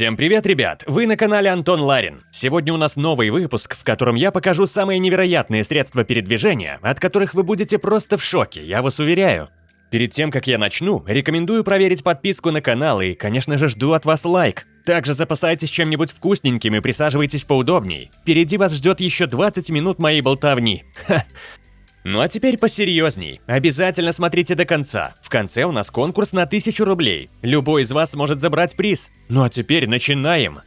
Всем привет, ребят! Вы на канале Антон Ларин. Сегодня у нас новый выпуск, в котором я покажу самые невероятные средства передвижения, от которых вы будете просто в шоке, я вас уверяю. Перед тем, как я начну, рекомендую проверить подписку на канал и, конечно же, жду от вас лайк. Также запасайтесь чем-нибудь вкусненьким и присаживайтесь поудобней. Впереди вас ждет еще 20 минут моей болтовни. Ха. Ну а теперь посерьезней. Обязательно смотрите до конца. В конце у нас конкурс на 1000 рублей. Любой из вас может забрать приз. Ну а теперь начинаем.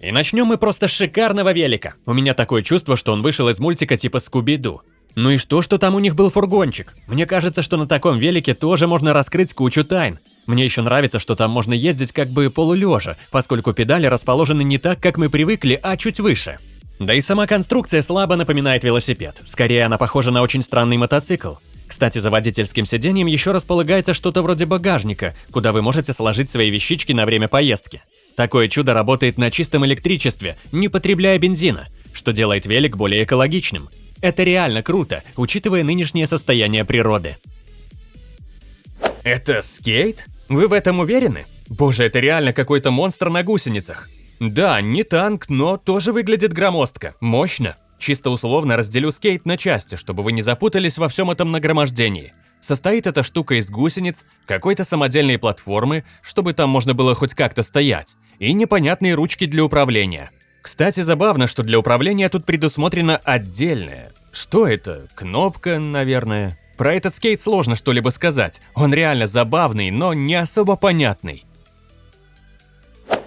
И начнем мы просто с шикарного велика. У меня такое чувство, что он вышел из мультика типа Скуби-Ду. Ну и что, что там у них был фургончик? Мне кажется, что на таком велике тоже можно раскрыть кучу тайн. Мне еще нравится, что там можно ездить как бы полулежа, поскольку педали расположены не так, как мы привыкли, а чуть выше. Да и сама конструкция слабо напоминает велосипед. Скорее, она похожа на очень странный мотоцикл. Кстати, за водительским сиденьем еще располагается что-то вроде багажника, куда вы можете сложить свои вещички на время поездки. Такое чудо работает на чистом электричестве, не потребляя бензина, что делает велик более экологичным. Это реально круто, учитывая нынешнее состояние природы. Это скейт? Вы в этом уверены? Боже, это реально какой-то монстр на гусеницах. Да, не танк, но тоже выглядит громоздко, мощно. Чисто условно разделю скейт на части, чтобы вы не запутались во всем этом нагромождении. Состоит эта штука из гусениц, какой-то самодельной платформы, чтобы там можно было хоть как-то стоять, и непонятные ручки для управления. Кстати, забавно, что для управления тут предусмотрено отдельное. Что это? Кнопка, наверное. Про этот скейт сложно что-либо сказать. Он реально забавный, но не особо понятный.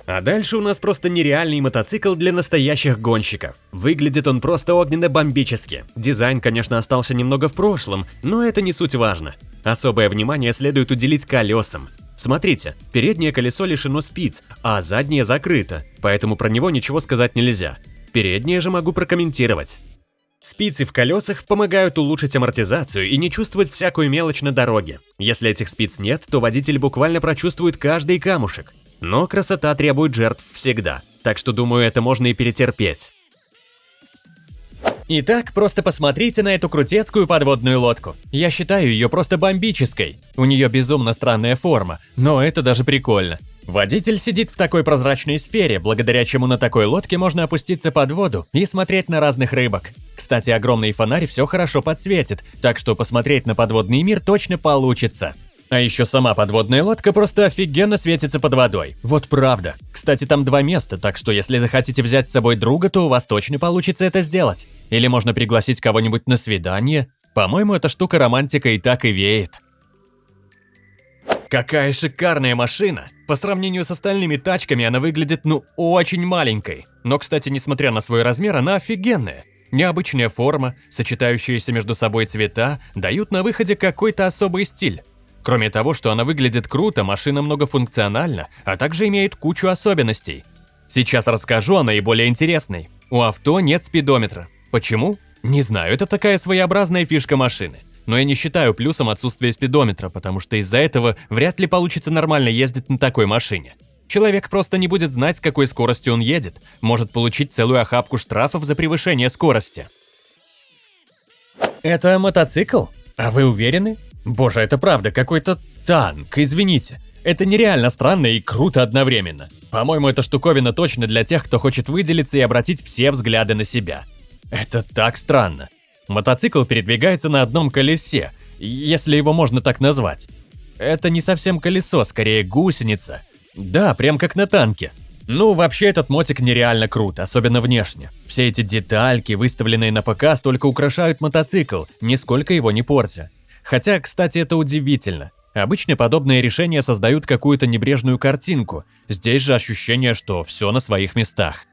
А дальше у нас просто нереальный мотоцикл для настоящих гонщиков. Выглядит он просто огненно-бомбически. Дизайн, конечно, остался немного в прошлом, но это не суть важно. Особое внимание следует уделить колесам. Смотрите, переднее колесо лишено спиц, а заднее закрыто, поэтому про него ничего сказать нельзя. Переднее же могу прокомментировать. Спицы в колесах помогают улучшить амортизацию и не чувствовать всякую мелочь на дороге. Если этих спиц нет, то водитель буквально прочувствует каждый камушек. Но красота требует жертв всегда, так что думаю, это можно и перетерпеть. Итак, просто посмотрите на эту крутецкую подводную лодку. Я считаю ее просто бомбической. У нее безумно странная форма, но это даже прикольно. Водитель сидит в такой прозрачной сфере, благодаря чему на такой лодке можно опуститься под воду и смотреть на разных рыбок. Кстати, огромный фонарь все хорошо подсветит, так что посмотреть на подводный мир точно получится. А еще сама подводная лодка просто офигенно светится под водой. Вот правда. Кстати, там два места, так что если захотите взять с собой друга, то у вас точно получится это сделать. Или можно пригласить кого-нибудь на свидание. По-моему, эта штука романтика и так и веет. Какая шикарная машина! По сравнению с остальными тачками она выглядит ну очень маленькой. Но, кстати, несмотря на свой размер, она офигенная. Необычная форма, сочетающиеся между собой цвета, дают на выходе какой-то особый стиль. Кроме того, что она выглядит круто, машина многофункциональна, а также имеет кучу особенностей. Сейчас расскажу о наиболее интересной. У авто нет спидометра. Почему? Не знаю, это такая своеобразная фишка машины. Но я не считаю плюсом отсутствие спидометра, потому что из-за этого вряд ли получится нормально ездить на такой машине. Человек просто не будет знать, с какой скоростью он едет, может получить целую охапку штрафов за превышение скорости. Это мотоцикл? А вы уверены? Боже, это правда, какой-то танк, извините. Это нереально странно и круто одновременно. По-моему, эта штуковина точно для тех, кто хочет выделиться и обратить все взгляды на себя. Это так странно. Мотоцикл передвигается на одном колесе, если его можно так назвать. Это не совсем колесо, скорее гусеница. Да, прям как на танке. Ну, вообще этот мотик нереально крут, особенно внешне. Все эти детальки, выставленные на показ, только украшают мотоцикл, нисколько его не портя. Хотя, кстати, это удивительно. Обычно подобные решения создают какую-то небрежную картинку. Здесь же ощущение, что все на своих местах.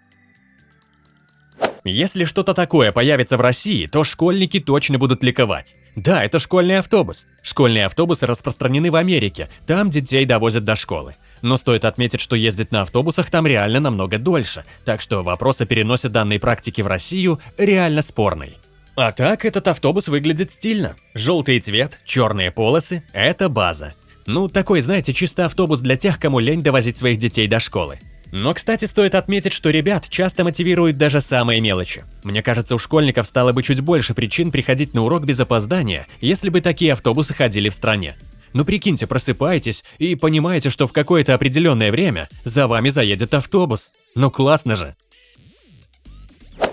Если что-то такое появится в России, то школьники точно будут ликовать. Да, это школьный автобус. Школьные автобусы распространены в Америке, там детей довозят до школы. Но стоит отметить, что ездить на автобусах там реально намного дольше, так что вопрос о переносе данной практики в Россию реально спорный. А так этот автобус выглядит стильно. Желтый цвет, черные полосы – это база. Ну, такой, знаете, чисто автобус для тех, кому лень довозить своих детей до школы. Но, кстати, стоит отметить, что ребят часто мотивируют даже самые мелочи. Мне кажется, у школьников стало бы чуть больше причин приходить на урок без опоздания, если бы такие автобусы ходили в стране. Ну прикиньте, просыпаетесь и понимаете, что в какое-то определенное время за вами заедет автобус. Ну классно же.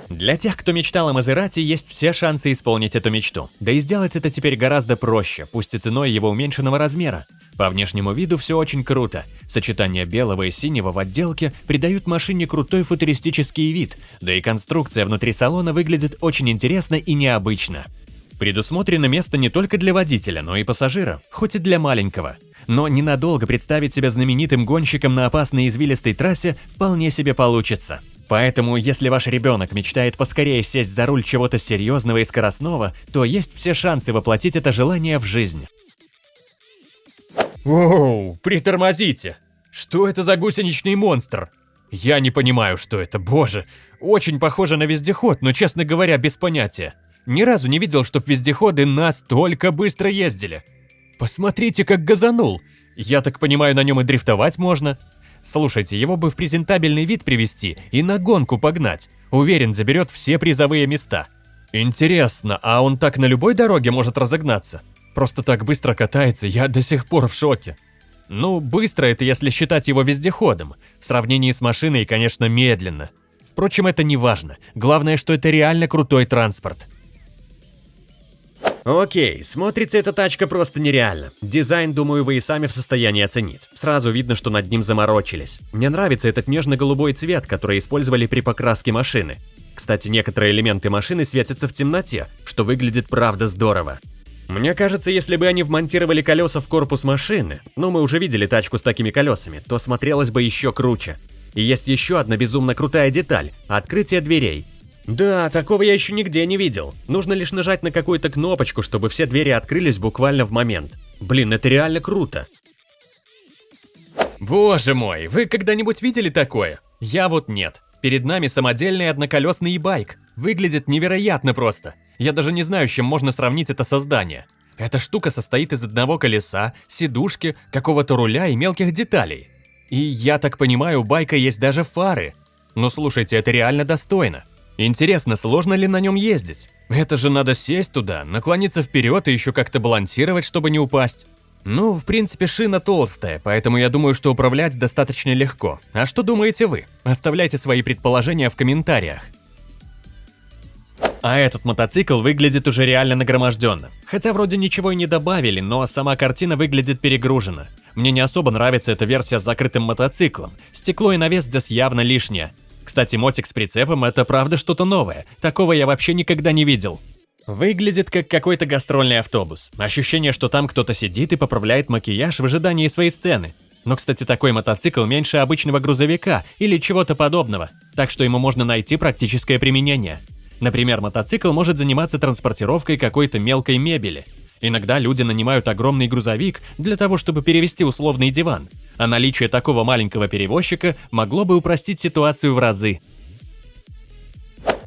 Для тех, кто мечтал о Мазерати, есть все шансы исполнить эту мечту. Да и сделать это теперь гораздо проще, пусть и ценой его уменьшенного размера. По внешнему виду все очень круто. Сочетание белого и синего в отделке придают машине крутой футуристический вид, да и конструкция внутри салона выглядит очень интересно и необычно. Предусмотрено место не только для водителя, но и пассажира, хоть и для маленького. Но ненадолго представить себя знаменитым гонщиком на опасной извилистой трассе вполне себе получится. Поэтому, если ваш ребенок мечтает поскорее сесть за руль чего-то серьезного и скоростного, то есть все шансы воплотить это желание в жизнь. Воу, притормозите! Что это за гусеничный монстр? Я не понимаю, что это, боже. Очень похоже на вездеход, но, честно говоря, без понятия. Ни разу не видел, чтоб вездеходы настолько быстро ездили. Посмотрите, как газанул. Я так понимаю, на нем и дрифтовать можно. Слушайте, его бы в презентабельный вид привести и на гонку погнать. Уверен, заберет все призовые места. Интересно, а он так на любой дороге может разогнаться? Просто так быстро катается, я до сих пор в шоке. Ну, быстро это если считать его вездеходом. В сравнении с машиной, конечно, медленно. Впрочем, это не важно. Главное, что это реально крутой транспорт. Окей, смотрится эта тачка просто нереально. Дизайн, думаю, вы и сами в состоянии оценить. Сразу видно, что над ним заморочились. Мне нравится этот нежно-голубой цвет, который использовали при покраске машины. Кстати, некоторые элементы машины светятся в темноте, что выглядит правда здорово. Мне кажется, если бы они вмонтировали колеса в корпус машины, ну мы уже видели тачку с такими колесами, то смотрелось бы еще круче. И есть еще одна безумно крутая деталь – открытие дверей. Да, такого я еще нигде не видел. Нужно лишь нажать на какую-то кнопочку, чтобы все двери открылись буквально в момент. Блин, это реально круто. Боже мой, вы когда-нибудь видели такое? Я вот нет. Перед нами самодельный одноколесный байк. Выглядит невероятно просто. Я даже не знаю, с чем можно сравнить это создание. Эта штука состоит из одного колеса, сидушки, какого-то руля и мелких деталей. И я так понимаю, у байка есть даже фары. Но слушайте, это реально достойно. Интересно, сложно ли на нем ездить? Это же надо сесть туда, наклониться вперед и еще как-то балансировать, чтобы не упасть. Ну, в принципе, шина толстая, поэтому я думаю, что управлять достаточно легко. А что думаете вы? Оставляйте свои предположения в комментариях. А этот мотоцикл выглядит уже реально нагроможденно. Хотя вроде ничего и не добавили, но сама картина выглядит перегружена. Мне не особо нравится эта версия с закрытым мотоциклом. Стекло и навес здесь явно лишнее. Кстати, мотик с прицепом – это правда что-то новое. Такого я вообще никогда не видел. Выглядит как какой-то гастрольный автобус. Ощущение, что там кто-то сидит и поправляет макияж в ожидании своей сцены. Но, кстати, такой мотоцикл меньше обычного грузовика или чего-то подобного, так что ему можно найти практическое применение. Например, мотоцикл может заниматься транспортировкой какой-то мелкой мебели. Иногда люди нанимают огромный грузовик для того, чтобы перевести условный диван, а наличие такого маленького перевозчика могло бы упростить ситуацию в разы.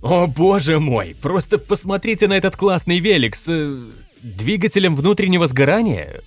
О боже мой, просто посмотрите на этот классный велик с... Э, двигателем внутреннего сгорания?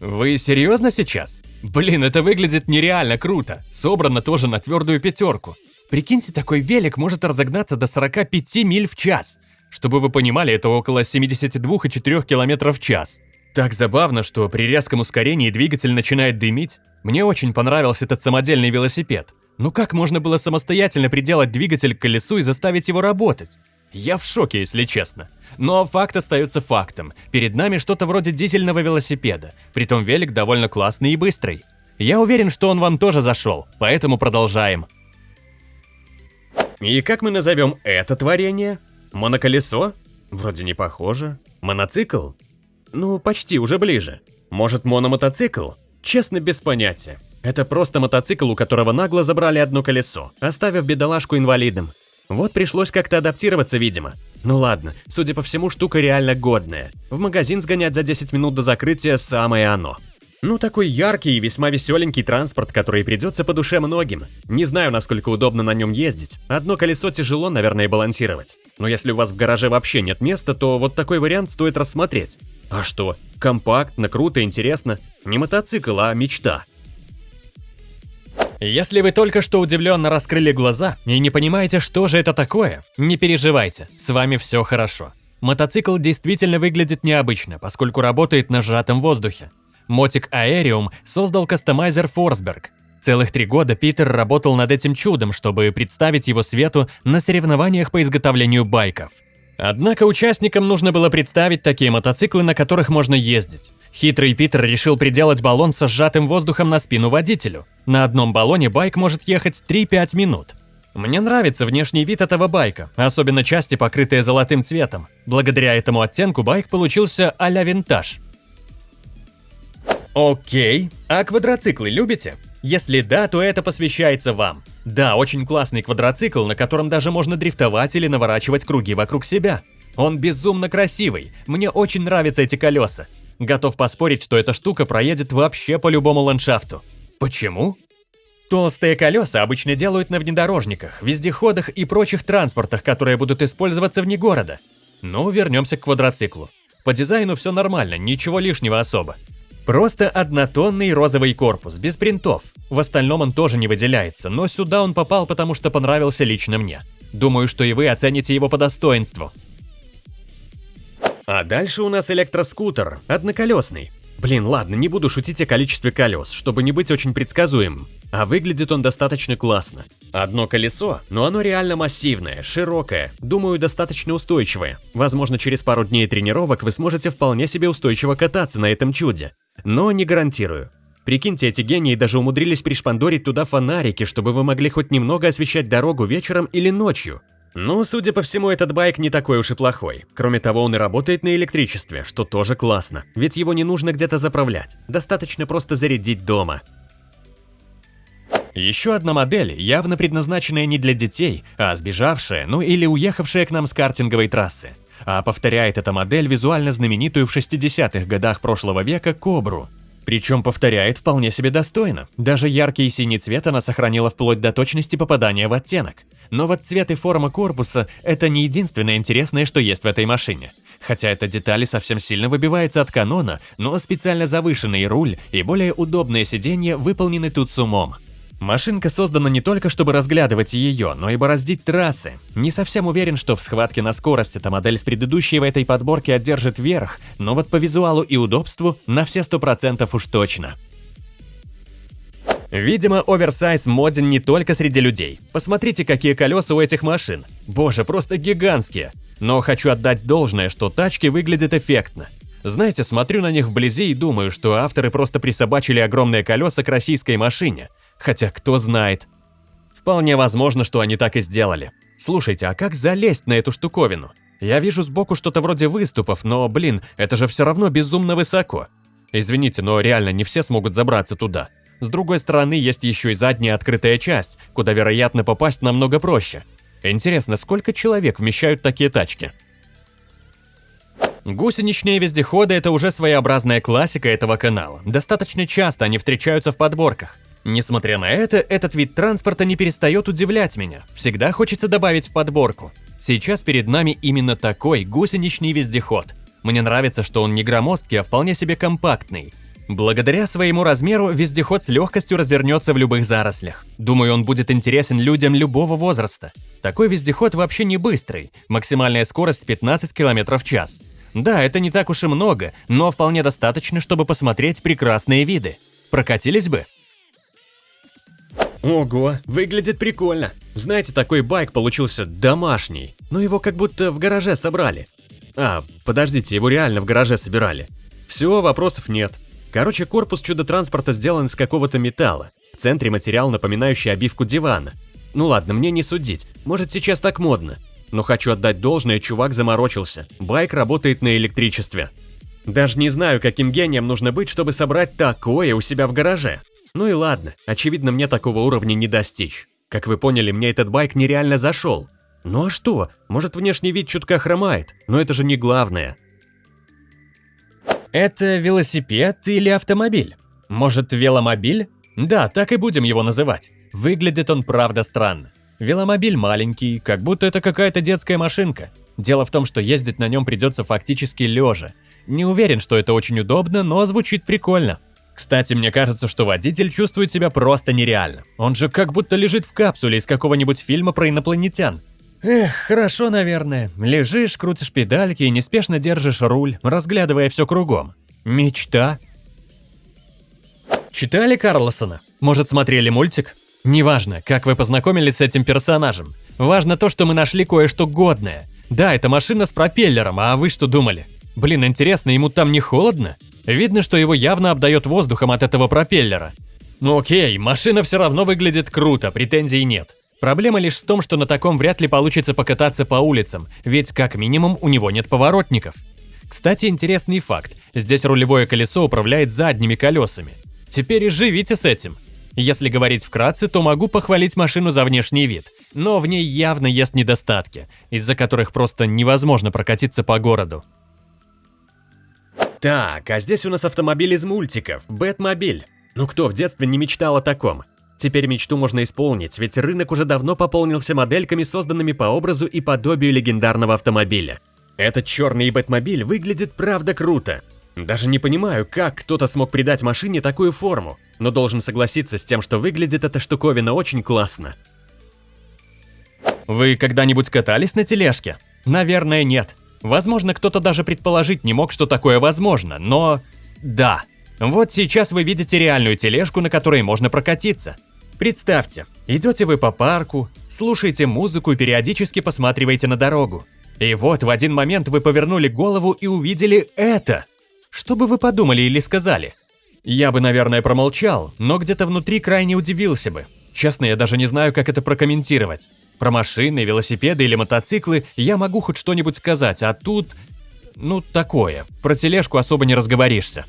Вы серьезно сейчас? Блин, это выглядит нереально круто, собрано тоже на твердую пятерку. Прикиньте, такой велик может разогнаться до 45 миль в час. Чтобы вы понимали, это около 72,4 км в час. Так забавно, что при резком ускорении двигатель начинает дымить. Мне очень понравился этот самодельный велосипед. Ну как можно было самостоятельно приделать двигатель к колесу и заставить его работать? Я в шоке, если честно. Но факт остается фактом. Перед нами что-то вроде дизельного велосипеда. Притом велик довольно классный и быстрый. Я уверен, что он вам тоже зашел, поэтому продолжаем. И как мы назовем это творение? Моноколесо? Вроде не похоже. Моноцикл? Ну, почти, уже ближе. Может, мономотоцикл? Честно, без понятия. Это просто мотоцикл, у которого нагло забрали одно колесо, оставив бедолажку инвалидом. Вот пришлось как-то адаптироваться, видимо. Ну ладно, судя по всему, штука реально годная. В магазин сгонять за 10 минут до закрытия самое оно. Ну, такой яркий и весьма веселенький транспорт, который придется по душе многим. Не знаю, насколько удобно на нем ездить. Одно колесо тяжело, наверное, балансировать. Но если у вас в гараже вообще нет места, то вот такой вариант стоит рассмотреть. А что? Компактно, круто, интересно. Не мотоцикл, а мечта. Если вы только что удивленно раскрыли глаза и не понимаете, что же это такое, не переживайте, с вами все хорошо. Мотоцикл действительно выглядит необычно, поскольку работает на сжатом воздухе. Мотик Aerium создал кастомайзер Форсберг. Целых три года Питер работал над этим чудом, чтобы представить его свету на соревнованиях по изготовлению байков. Однако участникам нужно было представить такие мотоциклы, на которых можно ездить. Хитрый Питер решил приделать баллон со сжатым воздухом на спину водителю. На одном баллоне байк может ехать 3-5 минут. Мне нравится внешний вид этого байка, особенно части, покрытые золотым цветом. Благодаря этому оттенку байк получился а-ля винтаж. Окей, а квадроциклы любите? Если да, то это посвящается вам. Да, очень классный квадроцикл, на котором даже можно дрифтовать или наворачивать круги вокруг себя. Он безумно красивый, мне очень нравятся эти колеса. Готов поспорить, что эта штука проедет вообще по любому ландшафту. Почему? Толстые колеса обычно делают на внедорожниках, вездеходах и прочих транспортах, которые будут использоваться вне города. Ну, вернемся к квадроциклу. По дизайну все нормально, ничего лишнего особо. Просто однотонный розовый корпус, без принтов. В остальном он тоже не выделяется, но сюда он попал, потому что понравился лично мне. Думаю, что и вы оцените его по достоинству. А дальше у нас электроскутер, одноколесный. Блин, ладно, не буду шутить о количестве колес, чтобы не быть очень предсказуемым. А выглядит он достаточно классно. Одно колесо, но оно реально массивное, широкое, думаю, достаточно устойчивое. Возможно, через пару дней тренировок вы сможете вполне себе устойчиво кататься на этом чуде. Но не гарантирую. Прикиньте, эти гении даже умудрились пришпандорить туда фонарики, чтобы вы могли хоть немного освещать дорогу вечером или ночью. Ну, судя по всему, этот байк не такой уж и плохой. Кроме того, он и работает на электричестве, что тоже классно, ведь его не нужно где-то заправлять, достаточно просто зарядить дома. Еще одна модель, явно предназначенная не для детей, а сбежавшая, ну или уехавшая к нам с картинговой трассы. А повторяет эта модель визуально знаменитую в 60-х годах прошлого века Кобру. Причем повторяет вполне себе достойно. Даже яркий синий цвет она сохранила вплоть до точности попадания в оттенок. Но вот цвет и форма корпуса – это не единственное интересное, что есть в этой машине. Хотя эта деталь совсем сильно выбивается от канона, но специально завышенный руль и более удобное сиденье выполнены тут с умом. Машинка создана не только, чтобы разглядывать ее, но и бороздить трассы. Не совсем уверен, что в схватке на скорость эта модель с предыдущей в этой подборке одержит верх, но вот по визуалу и удобству на все 100% уж точно. Видимо, оверсайз моден не только среди людей. Посмотрите, какие колеса у этих машин. Боже, просто гигантские. Но хочу отдать должное, что тачки выглядят эффектно. Знаете, смотрю на них вблизи и думаю, что авторы просто присобачили огромные колеса к российской машине. Хотя кто знает. Вполне возможно, что они так и сделали. Слушайте, а как залезть на эту штуковину? Я вижу сбоку что-то вроде выступов, но, блин, это же все равно безумно высоко. Извините, но реально не все смогут забраться туда. С другой стороны, есть еще и задняя открытая часть, куда, вероятно, попасть намного проще. Интересно, сколько человек вмещают такие тачки? Гусеничные вездеходы – это уже своеобразная классика этого канала. Достаточно часто они встречаются в подборках. Несмотря на это, этот вид транспорта не перестает удивлять меня. Всегда хочется добавить в подборку. Сейчас перед нами именно такой гусеничный вездеход. Мне нравится, что он не громоздкий, а вполне себе компактный. Благодаря своему размеру вездеход с легкостью развернется в любых зарослях. Думаю, он будет интересен людям любого возраста. Такой вездеход вообще не быстрый, максимальная скорость 15 км в час. Да, это не так уж и много, но вполне достаточно, чтобы посмотреть прекрасные виды. Прокатились бы? Ого, выглядит прикольно. Знаете, такой байк получился домашний, но его как будто в гараже собрали. А, подождите, его реально в гараже собирали. Все, вопросов нет. Короче, корпус чудо-транспорта сделан из какого-то металла. В центре материал, напоминающий обивку дивана. Ну ладно, мне не судить, может сейчас так модно. Но хочу отдать должное, чувак заморочился. Байк работает на электричестве. Даже не знаю, каким гением нужно быть, чтобы собрать такое у себя в гараже. Ну и ладно, очевидно, мне такого уровня не достичь. Как вы поняли, мне этот байк нереально зашел. Ну а что, может внешний вид чутка хромает, но это же не главное. Это велосипед или автомобиль? Может, веломобиль? Да, так и будем его называть. Выглядит он правда странно. Веломобиль маленький, как будто это какая-то детская машинка. Дело в том, что ездить на нем придется фактически лежа. Не уверен, что это очень удобно, но звучит прикольно. Кстати, мне кажется, что водитель чувствует себя просто нереально. Он же как будто лежит в капсуле из какого-нибудь фильма про инопланетян. Эх, хорошо, наверное. Лежишь, крутишь педальки и неспешно держишь руль, разглядывая все кругом. Мечта. Читали Карлосона? Может, смотрели мультик? Неважно, как вы познакомились с этим персонажем. Важно то, что мы нашли кое-что годное. Да, это машина с пропеллером, а вы что думали? Блин, интересно, ему там не холодно? Видно, что его явно обдает воздухом от этого пропеллера. Ну окей, машина все равно выглядит круто, претензий нет. Проблема лишь в том, что на таком вряд ли получится покататься по улицам, ведь как минимум у него нет поворотников. Кстати, интересный факт. Здесь рулевое колесо управляет задними колесами. Теперь и живите с этим. Если говорить вкратце, то могу похвалить машину за внешний вид, но в ней явно есть недостатки, из-за которых просто невозможно прокатиться по городу. Так, а здесь у нас автомобиль из мультиков, Бэтмобиль. Ну кто в детстве не мечтал о таком? Теперь мечту можно исполнить, ведь рынок уже давно пополнился модельками, созданными по образу и подобию легендарного автомобиля. Этот черный Бэтмобиль выглядит правда круто. Даже не понимаю, как кто-то смог придать машине такую форму, но должен согласиться с тем, что выглядит эта штуковина очень классно. Вы когда-нибудь катались на тележке? Наверное, нет. Возможно, кто-то даже предположить не мог, что такое возможно, но... Да. Вот сейчас вы видите реальную тележку, на которой можно прокатиться. Представьте, идете вы по парку, слушаете музыку и периодически посматриваете на дорогу. И вот в один момент вы повернули голову и увидели это. Что бы вы подумали или сказали? Я бы, наверное, промолчал, но где-то внутри крайне удивился бы. Честно, я даже не знаю, как это прокомментировать. Про машины, велосипеды или мотоциклы я могу хоть что-нибудь сказать, а тут... Ну, такое. Про тележку особо не разговоришься.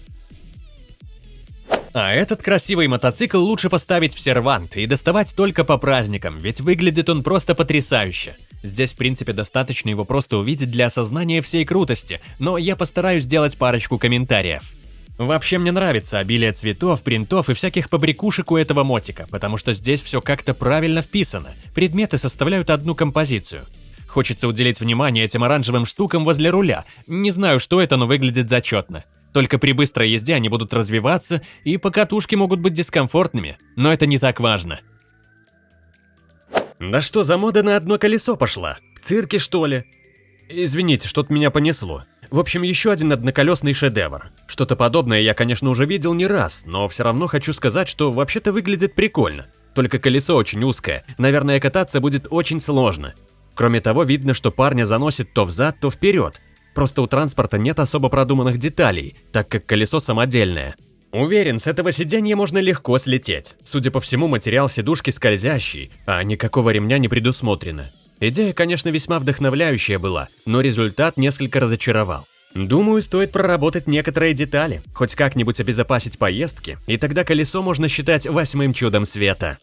А этот красивый мотоцикл лучше поставить в сервант и доставать только по праздникам, ведь выглядит он просто потрясающе. Здесь, в принципе, достаточно его просто увидеть для осознания всей крутости, но я постараюсь сделать парочку комментариев. Вообще мне нравится обилие цветов, принтов и всяких побрякушек у этого мотика, потому что здесь все как-то правильно вписано. Предметы составляют одну композицию. Хочется уделить внимание этим оранжевым штукам возле руля. Не знаю, что это, но выглядит зачетно. Только при быстрой езде они будут развиваться, и покатушки могут быть дискомфортными, но это не так важно. Да что за мода на одно колесо пошла? В цирке, что ли? Извините, что-то меня понесло. В общем, еще один одноколесный шедевр. Что-то подобное я, конечно, уже видел не раз, но все равно хочу сказать, что вообще-то выглядит прикольно. Только колесо очень узкое, наверное, кататься будет очень сложно. Кроме того, видно, что парня заносит то взад, то вперед. Просто у транспорта нет особо продуманных деталей, так как колесо самодельное. Уверен, с этого сиденья можно легко слететь. Судя по всему, материал сидушки скользящий, а никакого ремня не предусмотрено. Идея, конечно, весьма вдохновляющая была, но результат несколько разочаровал. Думаю, стоит проработать некоторые детали, хоть как-нибудь обезопасить поездки, и тогда колесо можно считать восьмым чудом света.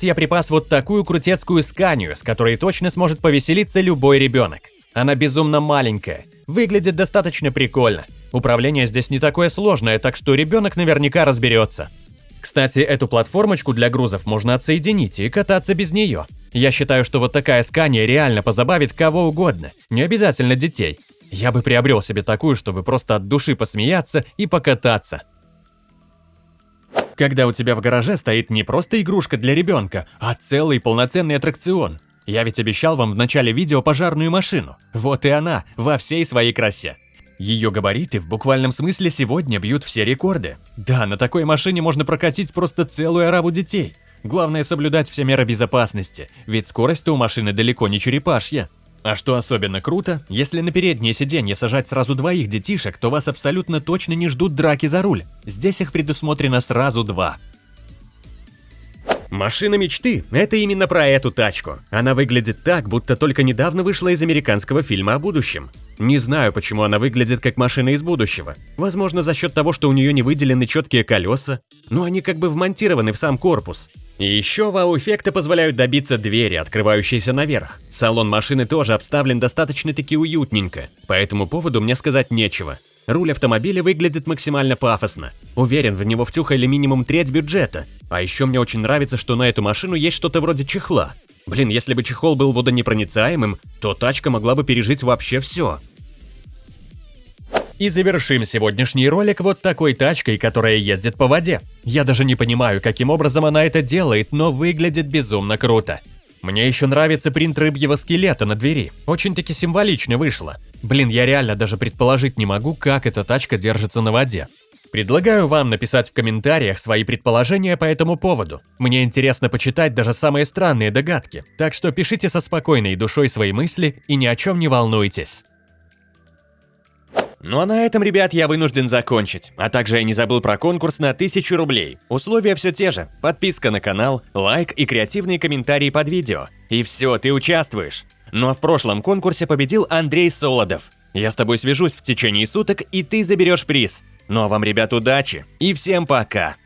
Я припас вот такую крутецкую сканию, с которой точно сможет повеселиться любой ребенок. Она безумно маленькая, выглядит достаточно прикольно. Управление здесь не такое сложное, так что ребенок наверняка разберется. Кстати, эту платформочку для грузов можно отсоединить и кататься без нее. Я считаю, что вот такая скания реально позабавит кого угодно, не обязательно детей. Я бы приобрел себе такую, чтобы просто от души посмеяться и покататься. Когда у тебя в гараже стоит не просто игрушка для ребенка, а целый полноценный аттракцион. Я ведь обещал вам в начале видео пожарную машину. Вот и она, во всей своей красе. Ее габариты в буквальном смысле сегодня бьют все рекорды. Да, на такой машине можно прокатить просто целую ораву детей. Главное соблюдать все меры безопасности, ведь скорость у машины далеко не черепашья. А что особенно круто, если на переднее сиденье сажать сразу двоих детишек, то вас абсолютно точно не ждут драки за руль. Здесь их предусмотрено сразу два. Машина мечты – это именно про эту тачку. Она выглядит так, будто только недавно вышла из американского фильма о будущем. Не знаю, почему она выглядит как машина из будущего. Возможно, за счет того, что у нее не выделены четкие колеса, но они как бы вмонтированы в сам корпус. И еще вау-эффекты позволяют добиться двери, открывающейся наверх. Салон машины тоже обставлен достаточно-таки уютненько, по этому поводу мне сказать нечего. Руль автомобиля выглядит максимально пафосно. Уверен, в него втюхали минимум треть бюджета. А еще мне очень нравится, что на эту машину есть что-то вроде чехла. Блин, если бы чехол был водонепроницаемым, то тачка могла бы пережить вообще все. И завершим сегодняшний ролик вот такой тачкой, которая ездит по воде. Я даже не понимаю, каким образом она это делает, но выглядит безумно круто. Мне еще нравится принт рыбьего скелета на двери. Очень-таки символично вышло. Блин, я реально даже предположить не могу, как эта тачка держится на воде. Предлагаю вам написать в комментариях свои предположения по этому поводу. Мне интересно почитать даже самые странные догадки, так что пишите со спокойной душой свои мысли и ни о чем не волнуйтесь. Ну а на этом, ребят, я вынужден закончить. А также я не забыл про конкурс на 1000 рублей. Условия все те же. Подписка на канал, лайк и креативные комментарии под видео. И все, ты участвуешь. Ну а в прошлом конкурсе победил Андрей Солодов. Я с тобой свяжусь в течение суток, и ты заберешь приз. Ну а вам, ребят, удачи и всем пока!